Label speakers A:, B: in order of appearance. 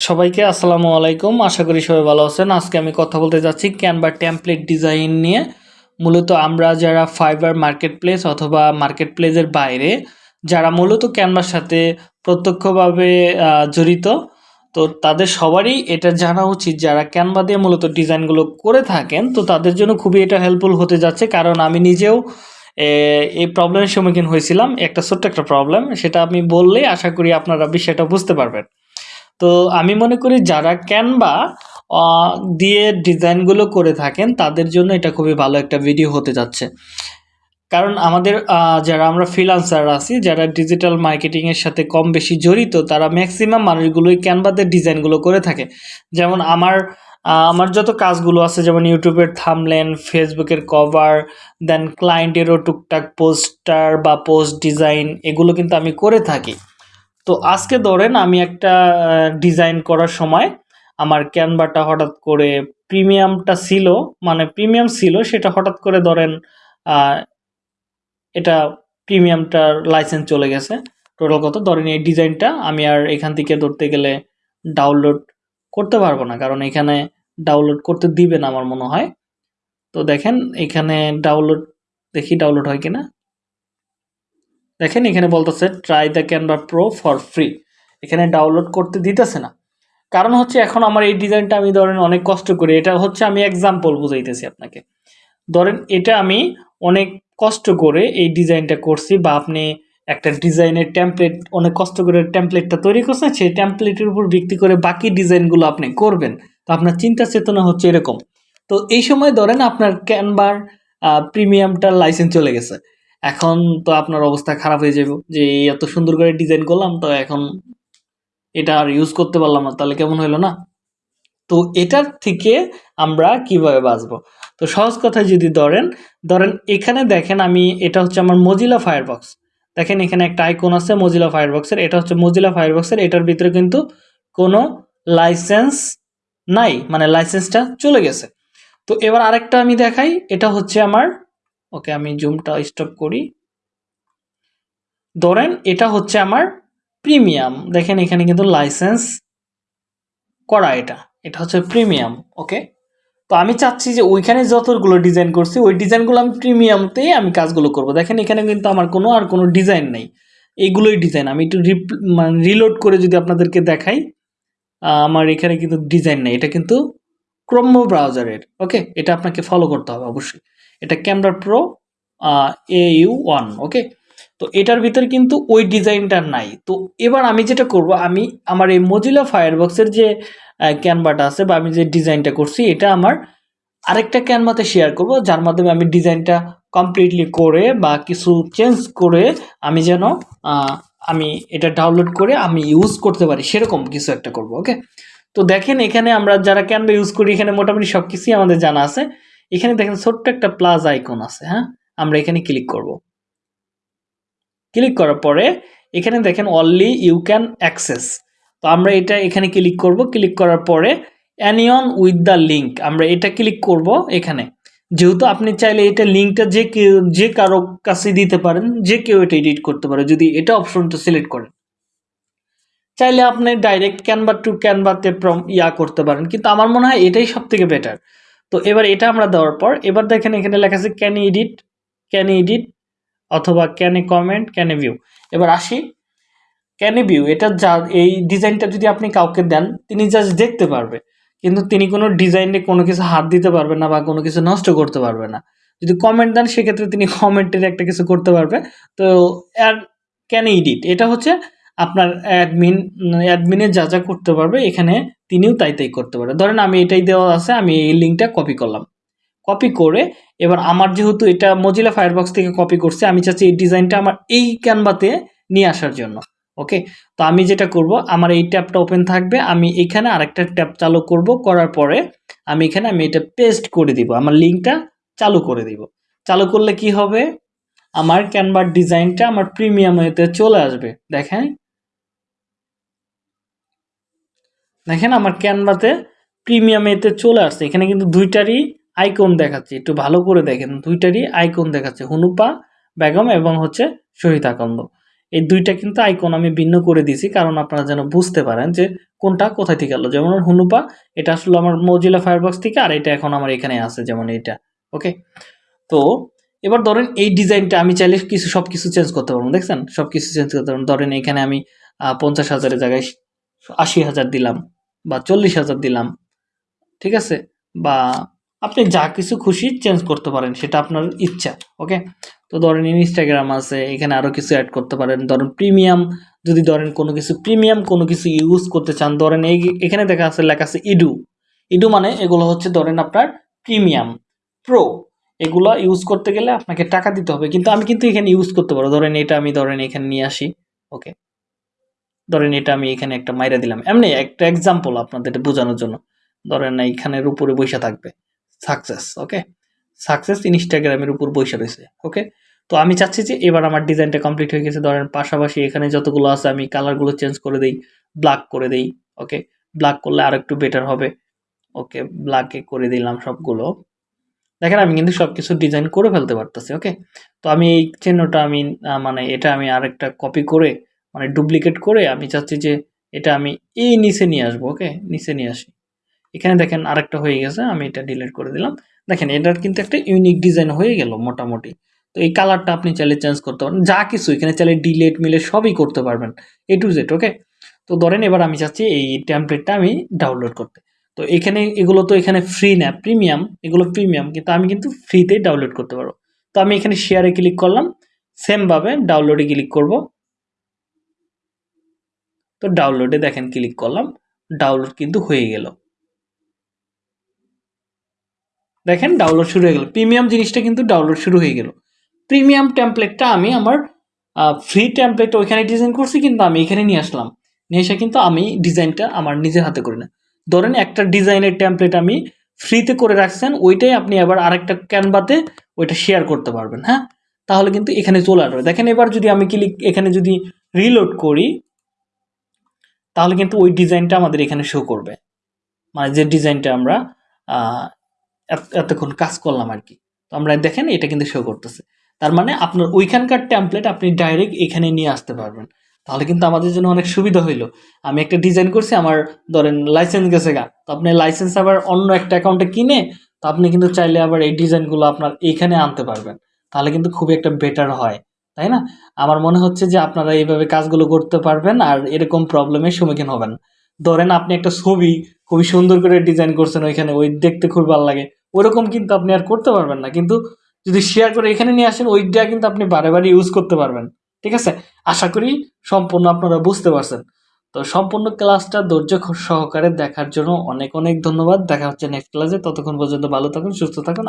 A: সবাইকে আসসালামু আলাইকুম। আশা করি সবাই ভালো আছেন। আজকে আমি কথা বলতে যাচ্ছি ক্যানভা টেমপ্লেট ডিজাইন নিয়ে। মূলত আমরা যারা ফাইবার মার্কেট প্লেস অথবা মার্কেট প্লেসের বাইরে, যারা মূলত ক্যানভার সাথে প্রত্যক্ষভাবে জড়িত, তো তাদের সবারই এটা জানা উচিত। যারা ক্যানভা দিয়ে মূলত ডিজাইনগুলো করে থাকেন, তো তাদের জন্য খুবই এটা হেল্পফুল হতে যাচ্ছে। কারণ আমি নিজেও এই প্রবলেমের সম্মুখীন হয়েছিলাম। একটা ছোট্ট একটা প্রবলেম সেটা আমি বললেই আশা করি আপনারা বিষয়টা বুঝতে পারবেন। তো আমি মনে করি যারা ক্যানভা দিয়ে ডিজাইনগুলো করে থাকেন, তাদের জন্য এটা খুবই ভালো একটা ভিডিও হতে যাচ্ছে। কারণ আমাদের যারা আমরা ফ্রিলান্সার আছি, যারা ডিজিটাল মার্কেটিংয়ের সাথে কম বেশি জড়িত, তারা ম্যাক্সিমাম মানুষগুলোই ক্যানভাতে ডিজাইনগুলো করে থাকে। যেমন আমার আমার যত কাজগুলো আছে, যেমন ইউটিউবের থামলেন ফেসবুকের কভার দেন ক্লায়েন্টেরও টুকটাক পোস্টার বা পোস্ট ডিজাইন এগুলো কিন্তু আমি করে থাকি। তো আজকে ধরেন আমি একটা ডিজাইন করার সময় আমার ক্যানভাটা হঠাৎ করে প্রিমিয়ামটা ছিল মানে প্রিমিয়াম ছিল, সেটা হঠাৎ করে ধরেন এটা প্রিমিয়ামটার লাইসেন্স চলে গেছে। টোটাল কত? ধরেন এই ডিজাইনটা আমি আর এখান থেকে ধরতে গেলে ডাউনলোড করতে পারব না, কারণ এখানে ডাউনলোড করতে দিবে না আমার মনে হয়। তো দেখেন, এখানে ডাউনলোড দেখি ডাউনলোড হয় কিনা। দেখেন এখানে বলতেছে try the Canva pro for free এখানে ডাউনলোড করতে দিতেছে না। কারণ হচ্ছে এখন আমার এই ডিজাইনটা আমি ধরেন অনেক কষ্ট করি। এটা হচ্ছে আমি এক্সাম্পল বুঝাইতেছি আপনাকে। ধরেন এটা আমি অনেক কষ্ট করে এই ডিজাইনটা করছি বা আপনি একটা ডিজাইনের টেমপ্লেট অনেক কষ্ট করে টেমপ্লেটটা তৈরি করছেন, সেই টেমপ্লেটের উপর ভিত্তি করে বাকি ডিজাইনগুলো আপনি করবেন। তো আপনার চিন্তা চেতনা হচ্ছে এরকম। তো এই সময় ধরেন আপনার ক্যানভার প্রিমিয়ামটার লাইসেন্স চলে গেছে। এখন তো আপনার অবস্থা খারাপ হয়ে যাবে যে এত সুন্দর করে ডিজাইন করলাম, তো এখন এটা আর ইউজ করতে পারলাম না, তাহলে কেমন হলো না? তো এটার থেকে আমরা কীভাবে বাঁচবো? তো সহজ কথায় যদি ধরেন ধরেন এখানে দেখেন আমি, এটা হচ্ছে আমার মজিলা ফায়ারবক্স দেখেন এখানে একটা আইকন আছে মজিলা ফায়ারবক্সের এটা হচ্ছে মজিলা ফায়ারবক্সের এটার ভিতরে কিন্তু কোনো লাইসেন্স নাই মানে লাইসেন্সটা চলে গেছে। তো এবার আরেকটা আমি দেখাই, এটা হচ্ছে আমার ওকে, আমি জুমটা স্টপ করি। ধরেন এটা হচ্ছে আমার প্রিমিয়াম দেখেন এখানে কিন্তু লাইসেন্স করা এটা। এটা হচ্ছে প্রিমিয়াম ওকে? তো আমি চাচ্ছি যে ওইখানে যতগুলো ডিজাইন করছি, ওই ডিজাইনগুলো আমি প্রিমিয়ামতেই আমি কাজগুলো করব। দেখেন এখানে কিন্তু আমার কোনো আর কোনো ডিজাইন নেই। এইগুলোই ডিজাইন আমি একটু মানে রিলোড করে যদি আপনাদেরকে দেখাই আমার এখানে কিন্তু ডিজাইন নেই। এটা কিন্তু ক্রোম ব্রাউজারের ওকে? এটা আপনাকে ফলো করতে হবে অবশ্যই। এটা camera pro A U one okay তো এটার ভিতরে কিন্তু ওই ডিজাইনটা নাই। তো এবার আমি যেটা করব, আমি আমার এই মজিলা ফায়ারবক্সের যে ক্যানভাটা আছে বা আমি যে ডিজাইনটা করছি, এটা আমার আরেকটা ক্যানভাতে শেয়ার করব, যার মাধ্যমে আমি ডিজাইনটা কমপ্লিটলি করে বা কিছু চেঞ্জ করে আমি যেন আমি এটা ডাউনলোড করে আমি ইউজ করতে পারি। সেরকম কিছু একটা করব ওকে তো দেখেন এখানে আমরা যারা ক্যানভা ইউজ করি, এখানে মোটামুটি সব কিছুই আমাদের জানা আছে। এখানে দেখেন ছোট্ট একটা প্লাস আইকন আছে হ্যাঁ? আমরা এখানে ক্লিক করব। ক্লিক করার পরে এখানে দেখেন অনলি ইউ ক্যান অ্যাক্সেস তো আমরা এটা এখানে ক্লিক করব। ক্লিক করার পরে অ্যানিয়ন উইথ দ্য লিঙ্ক আমরা এটা ক্লিক করব এখানে। যেহেতু আপনি চাইলে এটা লিঙ্কটা যে কেউ, যে কারও কাছে দিতে পারেন, যে কেউ এটা এডিট করতে পারে, যদি এটা অপশনটা সিলেক্ট করেন। চাইলে আপনি ডাইরেক্ট ক্যানভা টু ক্যানভাতে ইয়া করতে পারেন, কিন্তু আমার মনে হয় এটাই সব থেকে বেটার তো এবার এটা আমরা দেওয়ার পর, এবার দেখেন এখানে লেখা আছে ক্যান এডিট ক্যান এডিট অথবা can a comment can a view এবার আসি ক্যান এ ভিউ এটা যা, এই ডিজাইনটা যদি আপনি কাউকে দেন, তিনি জাস্ট দেখতে পারবে। কিন্তু তিনি কোনো ডিজাইনে কোনো কিছু হাত দিতে পারবে না বা কোনো কিছু নষ্ট করতে পারবে না। যদি কমেন্ট দেন, সেক্ষেত্রে তিনি কমেন্টের একটা কিছু করতে পারবে। তো, আর ক্যান এডিট এটা হচ্ছে আপনার অ্যাডমিন অ্যাডমিনে যা যা করতে পারবে, এখানে তিনিও তাই তাই করতে পারবে। ধরেন আমি এটাই দেওয়া আছে, আমি এই লিঙ্কটা কপি করলাম। কপি করে এবার আমার যেহেতু এটা মজিলা ফায়ারবক্স থেকে কপি করছে, আমি চাচ্ছি এই ডিজাইনটা আমার এই ক্যানভাতে নিয়ে আসার জন্য ওকে তো আমি যেটা করব, আমার এই ট্যাবটা ওপেন থাকবে, আমি এখানে আরেকটা ট্যাব চালু করব, করার পরে আমি এখানে আমি এটা পেস্ট করে দিব, আমার লিঙ্কটা চালু করে দিব। চালু করলে কি হবে? আমার ক্যানভার ডিজাইনটা আমার প্রিমিয়ামেতে চলে আসবে, দেখেন। দেখেন আমার ক্যানভাতে প্রিমিয়ামেতে চলে আসছে। এখানে কিন্তু দুইটারই আইকন দেখাচ্ছে। একটু ভালো করে দেখেন, দুইটারই আইকন দেখাচ্ছে। হুনুপা বেগম এবং হচ্ছে শহীদ আকন্দ। এই দুইটা কিন্তু আইকন আমি ভিন্ন করে দিয়েছি, কারণ আপনারা যেন বুঝতে পারেন যে কোনটা কোথায় থেকে এলো। যেমন হুনুপা, এটা আসলে আমার মজিলা ফায়ারবক্স থেকে, আর এটা এখন আমার এখানে আছে যেমন এটা ওকে তো এবার ধরেন এই ডিজাইনটা আমি চাইলে কিছু সব কিছু চেঞ্জ করতে পারব। দেখছেন? সব কিছু চেঞ্জ করতে পারব। ধরেন এখানে আমি পঞ্চাশ হাজারের জায়গায় আশি হাজার দিলাম। বা চল্লিশ হাজার দিলাম, ঠিক আছে? বা আপনি যা কিছু খুশি চেঞ্জ করতে পারেন, সেটা আপনার ইচ্ছা ওকে তো ধরেন ইনস্টাগ্রাম আছে, এখানে আরও কিছু অ্যাড করতে পারেন। ধরেন প্রিমিয়াম যদি ধরেন কোনো কিছু প্রিমিয়াম কোনো কিছু ইউজ করতে চান, ধরেন এই এখানে দেখা আছে, লেখা আছে ইডু ইডু মানে এগুলো হচ্ছে ধরেন আপনার প্রিমিয়াম প্রো এগুলো ইউজ করতে গেলে আপনাকে টাকা দিতে হবে, কিন্তু আমি কিন্তু এখানে ইউজ করতে পারব। ধরেন এটা আমি ধরেন এখানে নিয়ে আসি ওকে ধরেন এটা আমি এখানে একটা মাইরা দিলাম। এমনি একটা এক্সাম্পল আপনাদের বোঝানোর জন্য। ধরেন এইখানের উপরে বৈশা থাকবে। সাকসেস ওকে সাকসেস ইনস্টাগ্রামের উপর বৈশা রয়েছে ওকে তো আমি চাচ্ছি যে এবার আমার ডিজাইনটা কমপ্লিট হয়ে গেছে। ধরেন পাশাপাশি এখানে যতগুলো আছে আমি কালারগুলো চেঞ্জ করে দিই ব্ল্যাক করে দিই ওকে ব্ল্যাক করলে আর একটু বেটার হবে ওকে ব্ল্যাকে করে দিলাম সবগুলো। দেখেন আমি কিন্তু সব কিছু ডিজাইন করে ফেলতে পারতেছি ওকে তো আমি এই চিহ্নটা আমি মানে এটা আমি আরেকটা কপি করে মানে ডুপ্লিকেট করে আমি চাচ্ছি যে এটা আমি এই নিচে নিয়ে আসব, ওকে? নিচে নিয়ে আসি। এখানে দেখেন আরেকটা হয়ে গেছে, আমি এটা ডিলিট করে দিলাম। দেখেন এটার কিন্তু একটা ইউনিক ডিজাইন হয়ে গেল মোটামুটি। তো এই কালারটা আপনি চাইলে চেঞ্জ করতে পারেন। যা কিছু এখানে চাইলে ডিলেট মিলে সবই করতে পারবেন এ টু জেড ওকে? তো ধরেন এবার আমি চাচ্ছি এই টেমপ্লেটটা আমি ডাউনলোড করতে। তো এখানে এগুলো তো এখানে ফ্রি না প্রিমিয়াম এগুলো প্রিমিয়াম কিন্তু আমি কিন্তু ফ্রিতে ডাউনলোড করতে পারব। তো আমি এখানে শেয়ারে ক্লিক করলাম সেমভাবে ডাউনলোডে ক্লিক করব। তো ডাউনলোডে দেখেন ক্লিক করলাম ডাউনলোড কিন্তু হয়ে গেল। দেখেন ডাউনলোড শুরু হয়ে গেল। প্রিমিয়াম জিনিসটা কিন্তু ডাউনলোড শুরু হয়ে গেল। প্রিমিয়াম টেমপ্লেটটা আমি আমার ফ্রি টেমপ্লেটটা ওইখানে ডিজাইন করছি, কিন্তু আমি এখানে নিয়ে আসলাম। নিয়ে এসে কিন্তু আমি ডিজাইনটা আমার নিজের হাতে করি না। ধরেন একটা ডিজাইনের টেমপ্লেট আমি ফ্রিতে করে রাখছেন, ওইটাই আপনি আবার আরেকটা ক্যানভাতে ওইটা শেয়ার করতে পারবেন হ্যাঁ? তাহলে কিন্তু এখানে চলে আসবে। দেখেন এবার যদি আমি ক্লিক এখানে যদি রিলোড করি তাহলে কিন্তু ওই ডিজাইনটা আমাদের এখানে শো করবে। মানে যে ডিজাইনটা আমরা এত- এতক্ষণ কাজ করলাম আর কি। তো আমরা দেখেন এটা কিন্তু শো করতেছে। তার মানে আপনার ওইখানকার ট্যাম্পলেট আপনি ডাইরেক্ট এখানে নিয়ে আসতে পারবেন। তাহলে কিন্তু আমাদের জন্য অনেক সুবিধা হইল। আমি একটা ডিজাইন করছি, আমার ধরেন লাইসেন্স গেছে গা। তো আপনি লাইসেন্স আবার অন্য একটা অ্যাকাউন্টে কিনে, তো আপনি কিন্তু চাইলে আবার এই ডিজাইনগুলো আপনার এইখানে আনতে পারবেন। তাহলে কিন্তু খুবই একটা বেটার হয়। তাই না? আমার মনে হচ্ছে যে আপনারা এইভাবে কাজগুলো করতে পারবেন আর এরকম প্রবলেমের সম্মুখীন হবেন। ধরেন আপনি একটা ছবি খুবই সুন্দর করে ডিজাইন করছেন ওইখানে, ওই দেখতে খুব ভালো লাগে। ওরকম কিন্তু আপনি আর করতে পারবেন না। কিন্তু যদি শেয়ার করে এখানে নিয়ে আসেন, ওইটা কিন্তু আপনি বারে বারে ইউজ করতে পারবেন। ঠিক আছে? আশা করি সম্পূর্ণ আপনারা বুঝতে পারছেন। তো সম্পূর্ণ ক্লাসটা ধৈর্য সহকারে দেখার জন্য অনেক অনেক ধন্যবাদ। দেখা হচ্ছে নেক্সট ক্লাসে ততক্ষণ পর্যন্ত ভালো থাকুন, সুস্থ থাকুন।